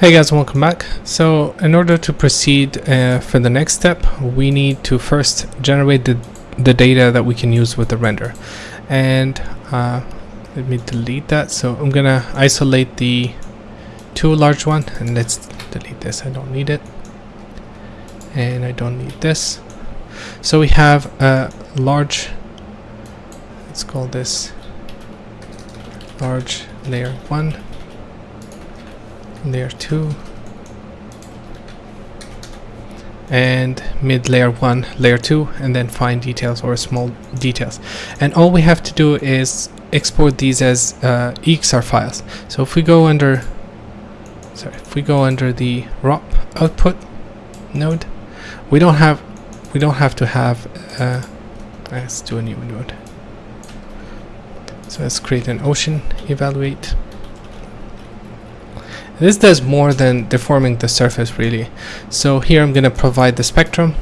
Hey guys, welcome back. So in order to proceed uh, for the next step, we need to first generate the, the data that we can use with the render. And uh, let me delete that. So I'm gonna isolate the two large one and let's delete this. I don't need it. And I don't need this. So we have a large, let's call this large layer one layer 2 and mid layer 1 layer 2 and then fine details or small details. And all we have to do is export these as uh, EXR files. So if we go under sorry if we go under the ROP output node we don't have we don't have to have uh, let's do a new node. So let's create an ocean evaluate this does more than deforming the surface really. So here I'm going to provide the spectrum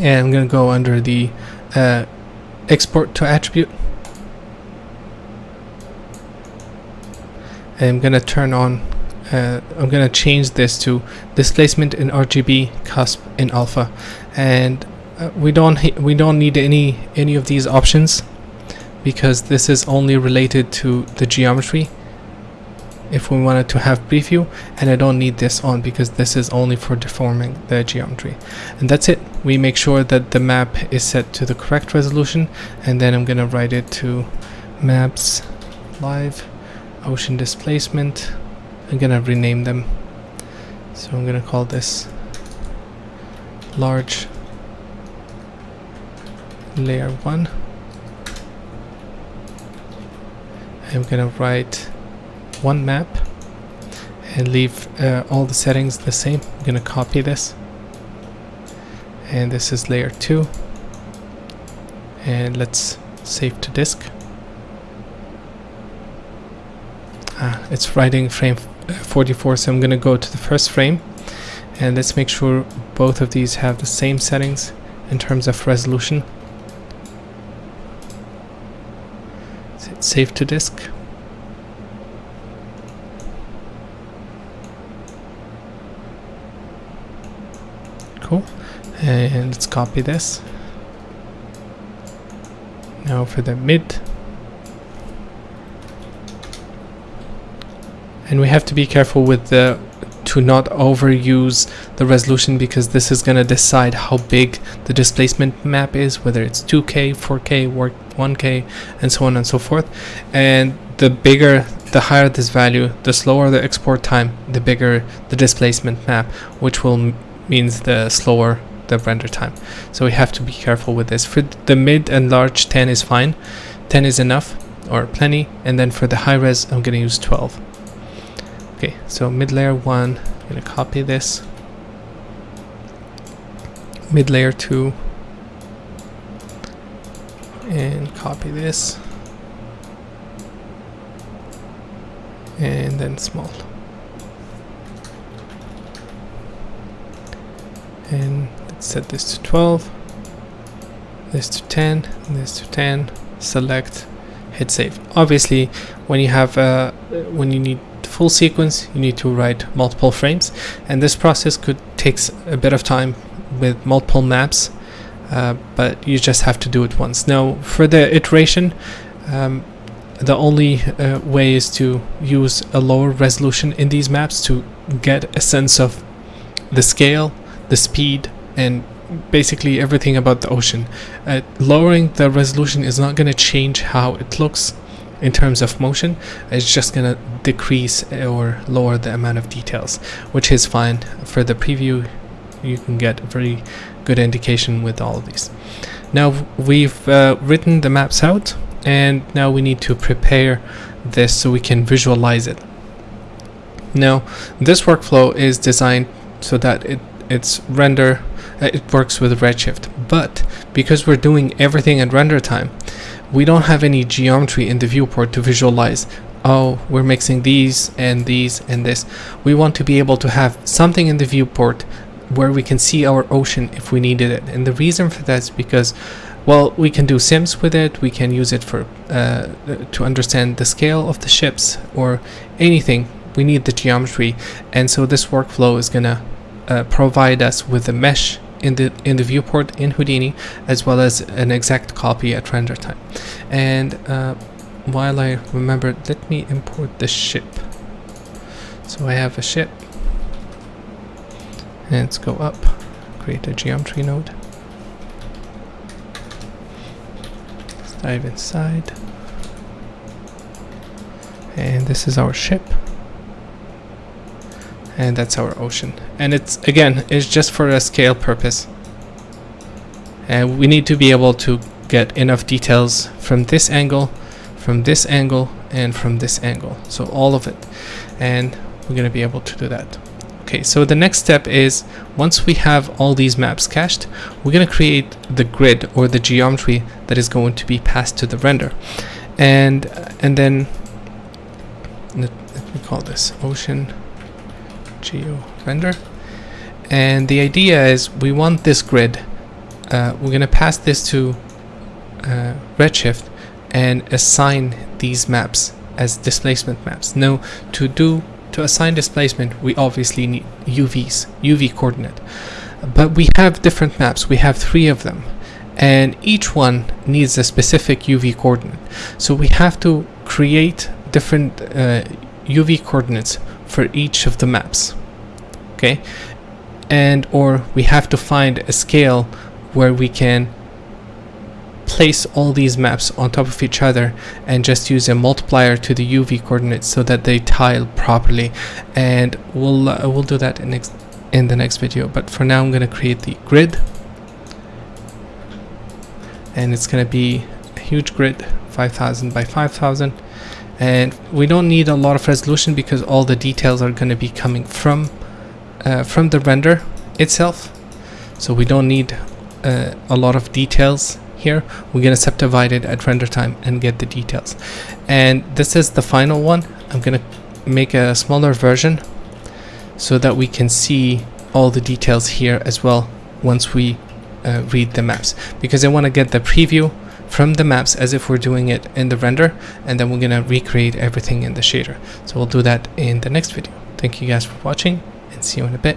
and I'm going to go under the uh, export to attribute. And I'm going to turn on, uh, I'm going to change this to displacement in RGB, cusp in alpha. And uh, we don't we don't need any any of these options because this is only related to the geometry if we wanted to have preview and I don't need this on because this is only for deforming the geometry. And that's it. We make sure that the map is set to the correct resolution and then I'm gonna write it to maps live ocean displacement. I'm gonna rename them. So I'm gonna call this large layer 1 I'm gonna write one map and leave uh, all the settings the same. I'm gonna copy this and this is layer 2 and let's save to disk. Ah, it's writing frame uh, 44 so I'm gonna go to the first frame and let's make sure both of these have the same settings in terms of resolution. Save to disk. And let's copy this. Now for the mid. And we have to be careful with the to not overuse the resolution because this is going to decide how big the displacement map is whether it's 2k 4k or 1k and so on and so forth. And the bigger the higher this value the slower the export time the bigger the displacement map which will means the slower the render time. So we have to be careful with this. For the mid and large 10 is fine. 10 is enough or plenty and then for the high res I'm gonna use 12. Okay, so mid layer 1, I'm gonna copy this. Mid layer 2 and copy this and then small. and set this to 12 this to 10 this to 10 select hit save. Obviously when you have uh, when you need full sequence you need to write multiple frames. And this process could takes a bit of time with multiple maps uh, but you just have to do it once. Now for the iteration um, the only uh, way is to use a lower resolution in these maps to get a sense of the scale the speed and basically everything about the ocean. Uh, lowering the resolution is not going to change how it looks in terms of motion. It's just gonna decrease or lower the amount of details which is fine. For the preview you can get a very good indication with all of these. Now we've uh, written the maps out and now we need to prepare this so we can visualize it. Now this workflow is designed so that it it's render it works with redshift. But because we're doing everything at render time we don't have any geometry in the viewport to visualize oh we're mixing these and these and this. We want to be able to have something in the viewport where we can see our ocean if we needed it. And the reason for that is because well we can do sims with it. We can use it for uh, to understand the scale of the ships or anything. We need the geometry. And so this workflow is gonna uh, provide us with a mesh in the in the viewport in Houdini as well as an exact copy at render time. And uh, while I remember let me import the ship. So I have a ship. And let's go up create a geometry node. Let's dive inside. And this is our ship and that's our ocean. And it's again it's just for a scale purpose. And we need to be able to get enough details from this angle from this angle and from this angle. So all of it. And we're going to be able to do that. Okay so the next step is once we have all these maps cached we're going to create the grid or the geometry that is going to be passed to the render. And and then let, me call this ocean geo render and the idea is we want this grid uh, we're going to pass this to uh, redshift and assign these maps as displacement maps. Now to do to assign displacement we obviously need UVs UV coordinate. But we have different maps we have three of them. And each one needs a specific UV coordinate. So we have to create different uh, UV coordinates for each of the maps okay? And or we have to find a scale where we can place all these maps on top of each other and just use a multiplier to the UV coordinates so that they tile properly. And we'll uh, we'll do that in next in the next video. But for now I'm gonna create the grid. And it's gonna be a huge grid 5000 by 5000 and we don't need a lot of resolution because all the details are going to be coming from uh, from the render itself. So we don't need uh, a lot of details here. We're going to subdivide it at render time and get the details. And this is the final one. I'm going to make a smaller version so that we can see all the details here as well once we uh, read the maps. Because I want to get the preview from the maps as if we're doing it in the render and then we're gonna recreate everything in the shader. So we'll do that in the next video. Thank you guys for watching and see you in a bit